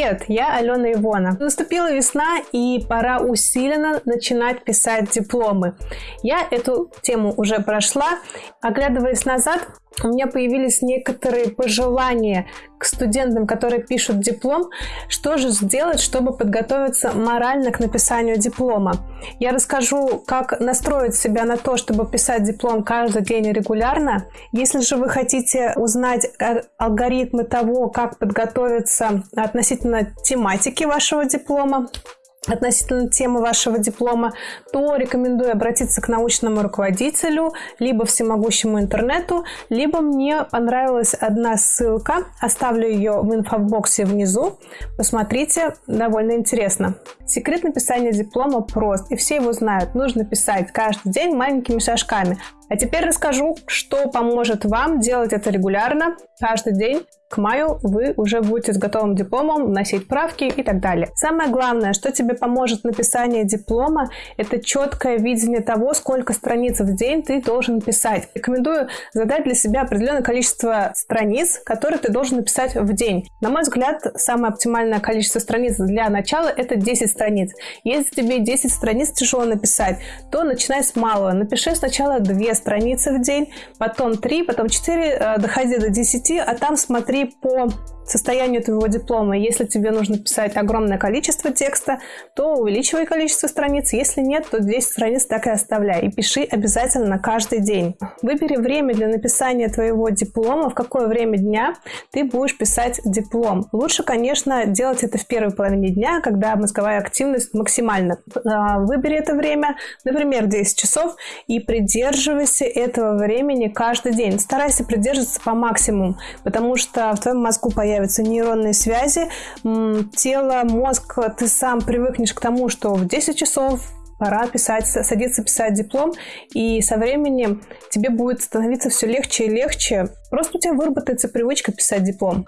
Привет, я Алена Ивона. Наступила весна и пора усиленно начинать писать дипломы. Я эту тему уже прошла. Оглядываясь назад, у меня появились некоторые пожелания к студентам, которые пишут диплом, что же сделать, чтобы подготовиться морально к написанию диплома. Я расскажу, как настроить себя на то, чтобы писать диплом каждый день регулярно. Если же вы хотите узнать алгоритмы того, как подготовиться относительно тематики вашего диплома, относительно темы вашего диплома, то рекомендую обратиться к научному руководителю, либо всемогущему интернету, либо мне понравилась одна ссылка, оставлю ее в инфобоксе внизу, посмотрите, довольно интересно. Секрет написания диплома прост, и все его знают. Нужно писать каждый день маленькими шажками. А теперь расскажу, что поможет вам делать это регулярно, каждый день. К маю вы уже будете с готовым дипломом вносить правки и так далее. Самое главное, что тебе поможет написание диплома, это четкое видение того, сколько страниц в день ты должен писать. Рекомендую задать для себя определенное количество страниц, которые ты должен написать в день. На мой взгляд, самое оптимальное количество страниц для начала это 10 страниц. Если тебе 10 страниц тяжело написать, то начинай с малого. Напиши сначала 2 страницы в день, потом 3, потом 4, э, доходи до 10, а там смотри по состоянию твоего диплома. Если тебе нужно писать огромное количество текста, то увеличивай количество страниц. Если нет, то 10 страниц так и оставляй. И пиши обязательно каждый день. Выбери время для написания твоего диплома, в какое время дня ты будешь писать диплом. Лучше, конечно, делать это в первой половине дня, когда мозговая активность максимальна. А, выбери это время, например, 10 часов, и придерживайся этого времени каждый день. Старайся придерживаться по максимуму, потому что в твоем мозгу появится появятся нейронные связи, тело, мозг, ты сам привыкнешь к тому, что в 10 часов пора писать, садиться писать диплом, и со временем тебе будет становиться все легче и легче. Просто у тебя выработается привычка писать диплом.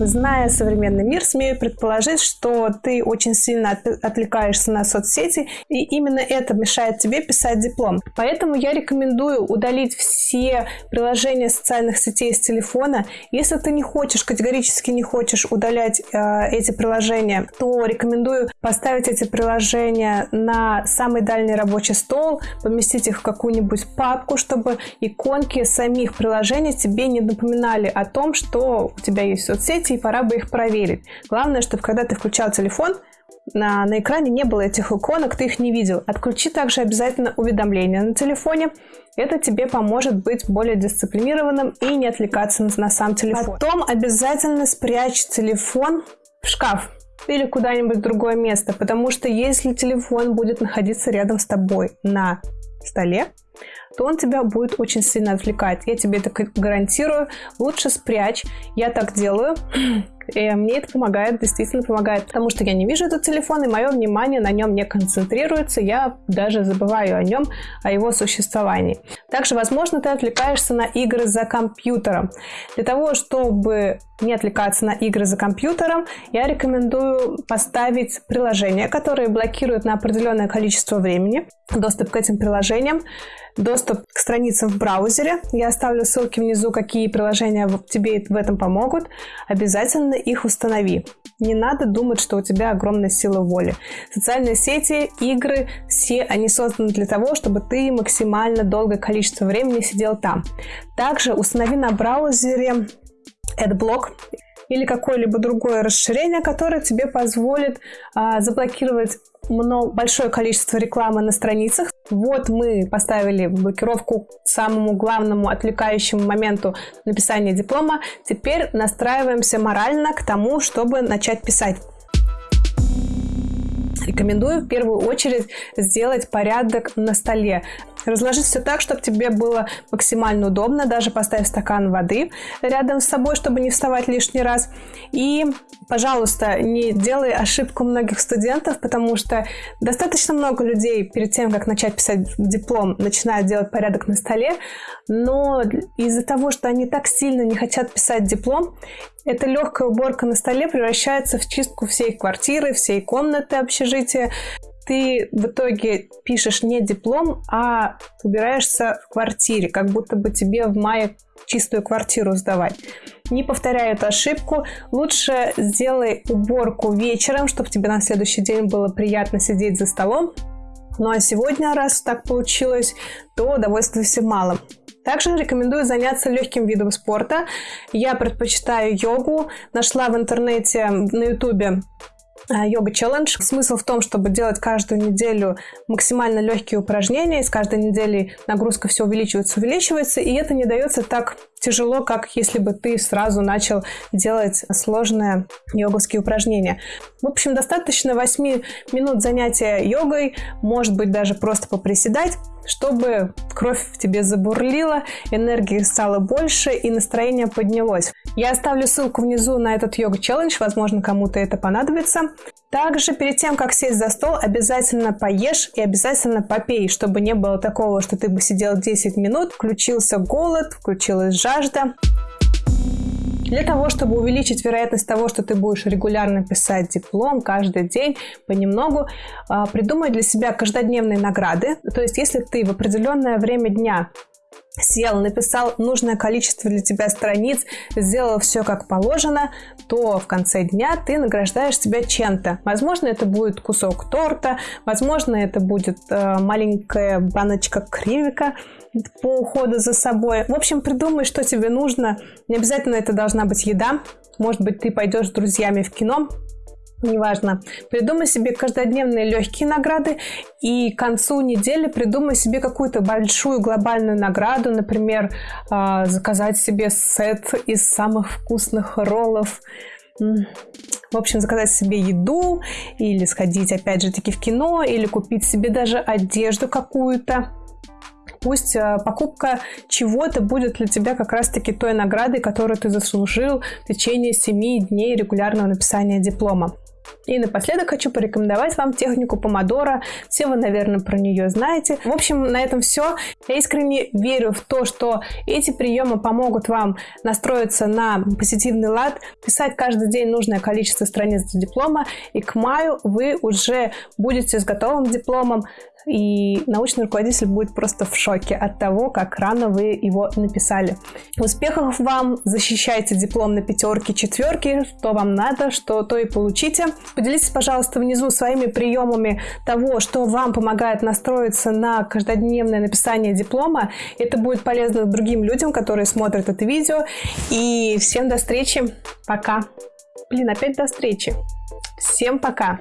Зная современный мир, смею предположить, что ты очень сильно отвлекаешься на соцсети, и именно это мешает тебе писать диплом. Поэтому я рекомендую удалить все приложения социальных сетей с телефона. Если ты не хочешь, категорически не хочешь удалять э, эти приложения, то рекомендую поставить эти приложения на самый дальний рабочий стол, поместить их в какую-нибудь папку, чтобы иконки самих приложений тебе не напоминали о том, что у тебя есть соцсети, и пора бы их проверить. Главное, чтобы когда ты включал телефон, на, на экране не было этих иконок, ты их не видел. Отключи также обязательно уведомления на телефоне. Это тебе поможет быть более дисциплинированным и не отвлекаться на, на сам телефон. Потом обязательно спрячь телефон в шкаф или куда-нибудь в другое место, потому что если телефон будет находиться рядом с тобой на столе, то он тебя будет очень сильно отвлекать. Я тебе это гарантирую. Лучше спрячь. Я так делаю. И мне это помогает, действительно помогает, потому что я не вижу этот телефон, и мое внимание на нем не концентрируется, я даже забываю о нем, о его существовании. Также, возможно, ты отвлекаешься на игры за компьютером. Для того, чтобы не отвлекаться на игры за компьютером, я рекомендую поставить приложения, которые блокируют на определенное количество времени доступ к этим приложениям, доступ к страницам в браузере. Я оставлю ссылки внизу, какие приложения тебе в этом помогут. Обязательно их установи. Не надо думать, что у тебя огромная сила воли. Социальные сети, игры, все они созданы для того, чтобы ты максимально долгое количество времени сидел там. Также установи на браузере AdBlock или какое-либо другое расширение, которое тебе позволит а, заблокировать много, большое количество рекламы на страницах. Вот мы поставили блокировку самому главному отвлекающему моменту написания диплома. Теперь настраиваемся морально к тому, чтобы начать писать. Рекомендую в первую очередь сделать порядок на столе. Разложить все так, чтобы тебе было максимально удобно. Даже поставь стакан воды рядом с собой, чтобы не вставать лишний раз. И, пожалуйста, не делай ошибку многих студентов, потому что достаточно много людей перед тем, как начать писать диплом, начинают делать порядок на столе. Но из-за того, что они так сильно не хотят писать диплом, эта легкая уборка на столе превращается в чистку всей квартиры, всей комнаты общежития. Ты в итоге пишешь не диплом, а убираешься в квартире, как будто бы тебе в мае чистую квартиру сдавать. Не повторяй эту ошибку. Лучше сделай уборку вечером, чтобы тебе на следующий день было приятно сидеть за столом. Ну а сегодня, раз так получилось, то довольствуйся малым. Также рекомендую заняться легким видом спорта. Я предпочитаю йогу. Нашла в интернете на ютубе йога челлендж. Смысл в том, чтобы делать каждую неделю максимально легкие упражнения, и с каждой недели нагрузка все увеличивается, увеличивается, и это не дается так тяжело, как если бы ты сразу начал делать сложные йоговские упражнения. В общем, достаточно 8 минут занятия йогой, может быть, даже просто поприседать, чтобы кровь в тебе забурлила, энергии стало больше и настроение поднялось. Я оставлю ссылку внизу на этот йога-челлендж, возможно, кому-то это понадобится. Также перед тем, как сесть за стол, обязательно поешь и обязательно попей, чтобы не было такого, что ты бы сидел 10 минут, включился голод, включилась жажда. Для того, чтобы увеличить вероятность того, что ты будешь регулярно писать диплом каждый день понемногу, а, придумай для себя каждодневные награды. То есть, если ты в определенное время дня сел, написал нужное количество для тебя страниц, сделал все как положено, то в конце дня ты награждаешь себя чем-то. Возможно, это будет кусок торта, возможно, это будет э, маленькая баночка кривика по уходу за собой. В общем, придумай, что тебе нужно. Не обязательно это должна быть еда. Может быть, ты пойдешь с друзьями в кино, неважно. Придумай себе каждодневные легкие награды и к концу недели придумай себе какую-то большую глобальную награду, например, а, заказать себе сет из самых вкусных роллов, в общем, заказать себе еду или сходить опять же таки в кино или купить себе даже одежду какую-то. Пусть а, покупка чего-то будет для тебя как раз-таки той наградой, которую ты заслужил в течение 7 дней регулярного написания диплома. И напоследок хочу порекомендовать вам технику помодора. Все вы, наверное, про нее знаете. В общем, на этом все. Я искренне верю в то, что эти приемы помогут вам настроиться на позитивный лад, писать каждый день нужное количество страниц для диплома, и к маю вы уже будете с готовым дипломом, и научный руководитель будет просто в шоке от того, как рано вы его написали. Успехов вам! Защищайте диплом на пятерки, четверки, что вам надо, что то и получите. Поделитесь, пожалуйста, внизу своими приемами того, что вам помогает настроиться на каждодневное написание диплома. Это будет полезно другим людям, которые смотрят это видео. И всем до встречи. Пока. Блин, опять до встречи. Всем пока.